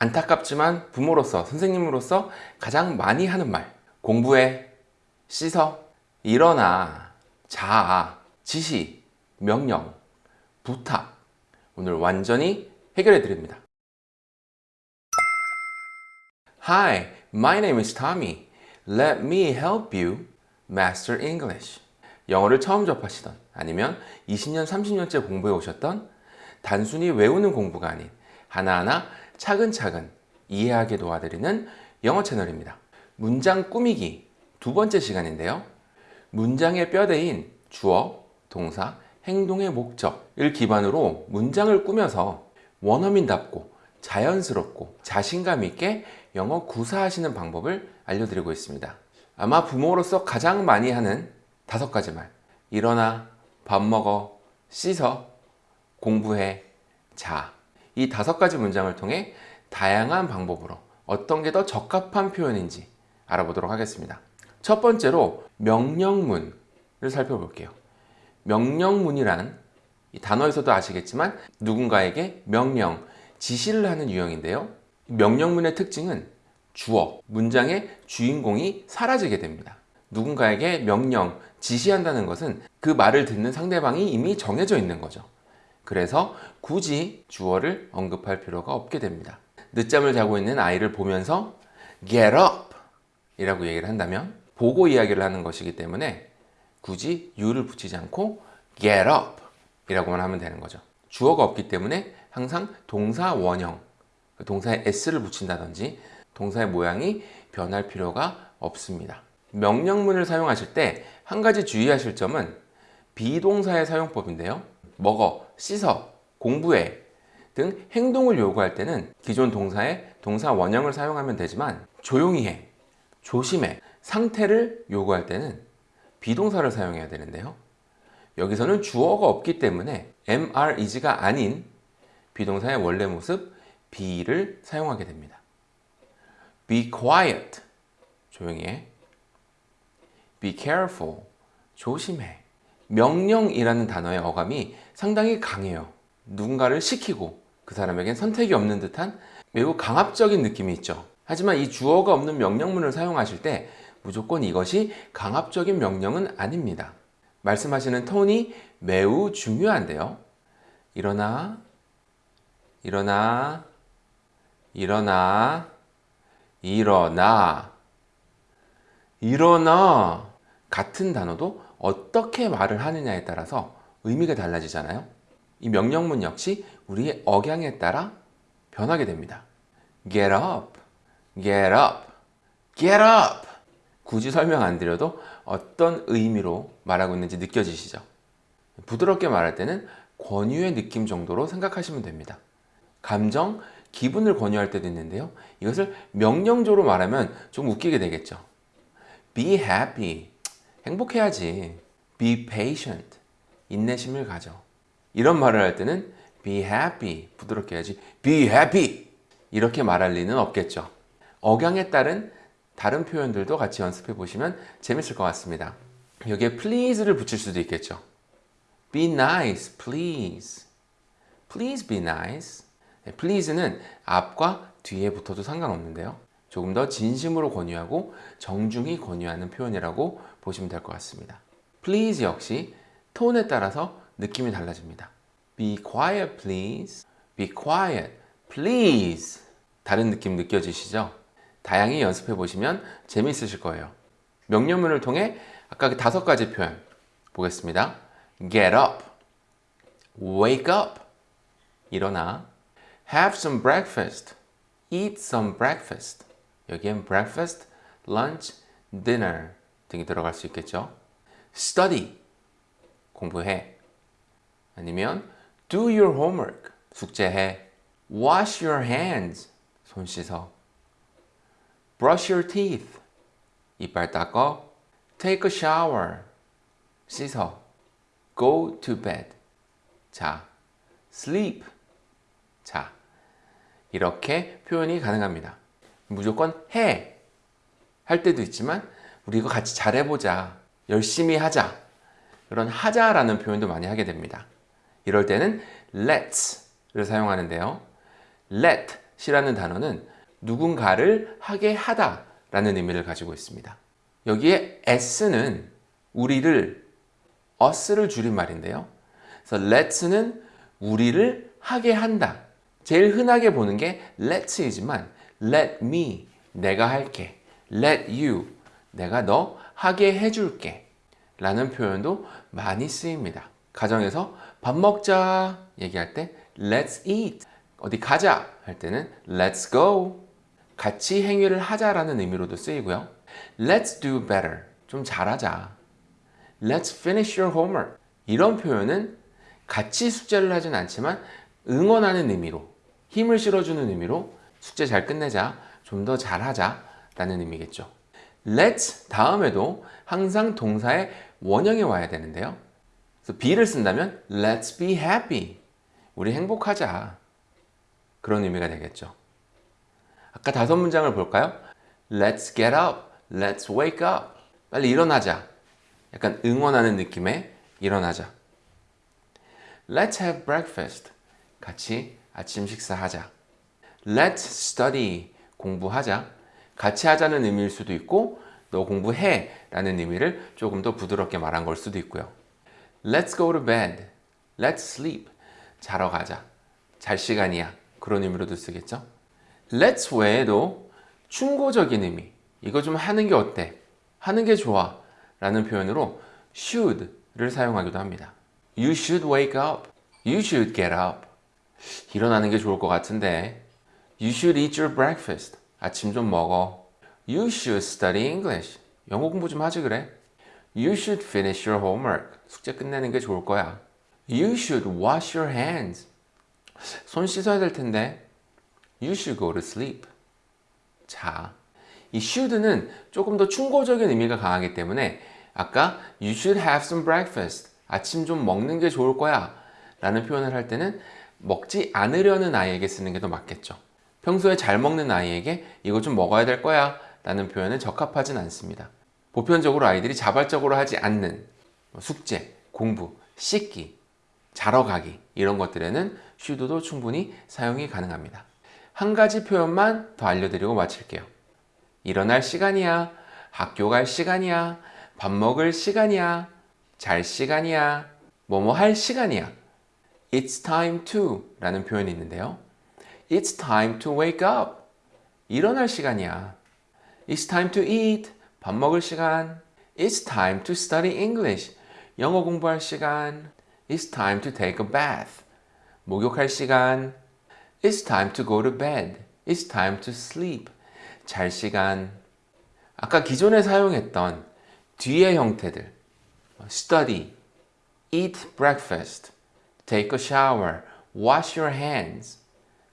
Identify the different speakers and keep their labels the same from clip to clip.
Speaker 1: 안타깝지만 부모로서 선생님으로서 가장 많이 하는 말 공부해 씻어 일어나 자 지시 명령 부탁 오늘 완전히 해결해 드립니다 Hi, my name is Tommy. Let me help you master English. 영어를 처음 접하시던 아니면 20년, 30년째 공부해 오셨던 단순히 외우는 공부가 아닌 하나하나 차근차근 이해하게 도와드리는 영어 채널입니다. 문장 꾸미기 두 번째 시간인데요. 문장의 뼈대인 주어, 동사, 행동의 목적을 기반으로 문장을 꾸며서 원어민답고 자연스럽고 자신감 있게 영어 구사하시는 방법을 알려드리고 있습니다. 아마 부모로서 가장 많이 하는 다섯 가지 말 일어나, 밥 먹어, 씻어, 공부해, 자 이 다섯 가지 문장을 통해 다양한 방법으로 어떤 게 더 적합한 표현인지 알아보도록 하겠습니다. 첫 번째로 명령문을 살펴볼게요. 명령문이란 단어에서도 아시겠지만 누군가에게 명령, 지시를 하는 유형인데요. 명령문의 특징은 주어, 문장의 주인공이 사라지게 됩니다. 누군가에게 명령, 지시한다는 것은 그 말을 듣는 상대방이 이미 정해져 있는 거죠. 그래서 굳이 주어를 언급할 필요가 없게 됩니다. 늦잠을 자고 있는 아이를 보면서 get up 이라고 얘기를 한다면 보고 이야기를 하는 것이기 때문에 굳이 you를 붙이지 않고 get up 이라고만 하면 되는 거죠. 주어가 없기 때문에 항상 동사 원형, 그 동사에 s를 붙인다든지 동사의 모양이 변할 필요가 없습니다. 명령문을 사용하실 때 한 가지 주의하실 점은 비동사의 사용법인데요. 먹어, 씻어, 공부해 등 행동을 요구할 때는 기존 동사의 동사 원형을 사용하면 되지만 조용히 해, 조심해, 상태를 요구할 때는 비동사를 사용해야 되는데요. 여기서는 주어가 없기 때문에 MR is가 아닌 비동사의 원래 모습 be를 사용하게 됩니다. Be quiet, 조용히 해. Be careful, 조심해. 명령이라는 단어의 어감이 상당히 강해요. 누군가를 시키고 그 사람에겐 선택이 없는 듯한 매우 강압적인 느낌이 있죠. 하지만 이 주어가 없는 명령문을 사용하실 때 무조건 이것이 강압적인 명령은 아닙니다. 말씀하시는 톤이 매우 중요한데요. 일어나, 일어나, 일어나, 일어나, 일어나 같은 단어도 어떻게 말을 하느냐에 따라서 의미가 달라지잖아요. 이 명령문 역시 우리의 억양에 따라 변하게 됩니다. Get up, get up, get up. 굳이 설명 안 드려도 어떤 의미로 말하고 있는지 느껴지시죠? 부드럽게 말할 때는 권유의 느낌 정도로 생각하시면 됩니다. 감정, 기분을 권유할 때도 있는데요. 이것을 명령조로 말하면 좀 웃기게 되겠죠. Be happy. 행복해야지. Be patient. 인내심을 가져. 이런 말을 할 때는 be happy. 부드럽게 해야지. be happy. 이렇게 말할 리는 없겠죠. 억양에 따른 다른 표현들도 같이 연습해 보시면 재밌을 것 같습니다. 여기에 please를 붙일 수도 있겠죠. be nice, please. please be nice. please는 앞과 뒤에 붙어도 상관없는데요. 조금 더 진심으로 권유하고 정중히 권유하는 표현이라고 보시면 될 것 같습니다. please 역시 톤에 따라서 느낌이 달라집니다. be quiet please, be quiet please 다른 느낌 느껴지시죠? 다양히 연습해 보시면 재미있으실 거예요. 명령문을 통해 아까 그 다섯 가지 표현 보겠습니다. get up, wake up, 일어나, have some breakfast, eat some breakfast. 여기엔 breakfast, lunch, dinner 등이 들어갈 수 있겠죠. study, 공부해. 아니면 do your homework, 숙제해. wash your hands, 손 씻어. brush your teeth, 이빨 닦어. take a shower, 씻어. go to bed, 자. sleep, 자. 이렇게 표현이 가능합니다. 무조건 해! 할 때도 있지만 우리 이거 같이 잘해보자. 열심히 하자. 그런 하자라는 표현도 많이 하게 됩니다. 이럴 때는 let's를 사용하는데요. let, 이라는 단어는 누군가를 하게 하다 라는 의미를 가지고 있습니다. 여기에 s는 우리를 us를 줄인 말인데요. 그래서 let's는 우리를 하게 한다. 제일 흔하게 보는 게 let's이지만 let me 내가 할게 let you 내가 너 하게 해줄게 라는 표현도 많이 쓰입니다. 가정에서 밥 먹자 얘기할 때 let's eat 어디 가자 할 때는 let's go 같이 행위를 하자라는 의미로도 쓰이고요. let's do better 좀 잘하자 let's finish your homework 이런 표현은 같이 숙제를 하진 않지만 응원하는 의미로 힘을 실어주는 의미로 숙제 잘 끝내자 좀 더 잘하자 라는 의미겠죠. Let's 다음에도 항상 동사의 원형이 와야 되는데요. 그래서 be를 쓴다면 let's be happy. 우리 행복하자. 그런 의미가 되겠죠. 아까 다섯 문장을 볼까요? Let's get up. Let's wake up. 빨리 일어나자. 약간 응원하는 느낌의 일어나자. Let's have breakfast. 같이 아침 식사하자. Let's study. 공부하자. 같이 하자는 의미일 수도 있고 너 공부해 라는 의미를 조금 더 부드럽게 말한 걸 수도 있고요. Let's go to bed. Let's sleep. 자러 가자. 잘 시간이야. 그런 의미로도 쓰겠죠. Let's 외에도 충고적인 의미. 이거 좀 하는 게 어때? 하는 게 좋아. 라는 표현으로 should를 사용하기도 합니다. You should wake up. You should get up. 일어나는 게 좋을 것 같은데. You should eat your breakfast. 아침 좀 먹어. You should study English. 영어 공부 좀 하지 그래. You should finish your homework. 숙제 끝내는 게 좋을 거야. You should wash your hands. 손 씻어야 될 텐데. You should go to sleep. 자, 이 should는 조금 더 충고적인 의미가 강하기 때문에 아까 You should have some breakfast. 아침 좀 먹는 게 좋을 거야. 라는 표현을 할 때는 먹지 않으려는 아이에게 쓰는 게 더 맞겠죠. 평소에 잘 먹는 아이에게 이거 좀 먹어야 될 거야 라는 표현은 적합하진 않습니다. 보편적으로 아이들이 자발적으로 하지 않는 숙제, 공부, 씻기, 자러 가기 이런 것들에는 should도 충분히 사용이 가능합니다. 한 가지 표현만 더 알려드리고 마칠게요. 일어날 시간이야, 학교 갈 시간이야, 밥 먹을 시간이야, 잘 시간이야, 뭐뭐 할 시간이야. It's time to 라는 표현이 있는데요. It's time to wake up. 일어날 시간이야. It's time to eat. 밥 먹을 시간. It's time to study English. 영어 공부할 시간. It's time to take a bath. 목욕할 시간. It's time to go to bed. It's time to sleep. 잘 시간. 아까 기존에 사용했던 뒤의 형태들. study, eat breakfast, take a shower, wash your hands,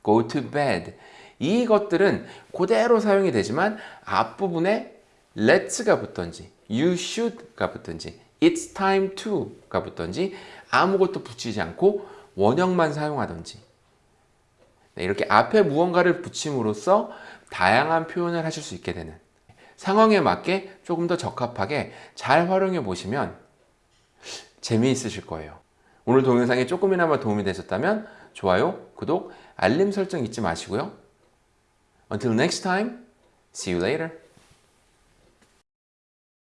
Speaker 1: go to bed 이것들은 그대로 사용이 되지만 앞부분에 let's가 붙던지 you should가 붙던지 it's time to가 붙던지 아무것도 붙이지 않고 원형만 사용하던지 네, 이렇게 앞에 무언가를 붙임으로써 다양한 표현을 하실 수 있게 되는 상황에 맞게 조금 더 적합하게 잘 활용해 보시면 재미있으실 거예요. 오늘 동영상이 조금이나마 도움이 되셨다면 좋아요, 구독, 알림 설정 잊지 마시고요. Until next time, see you later.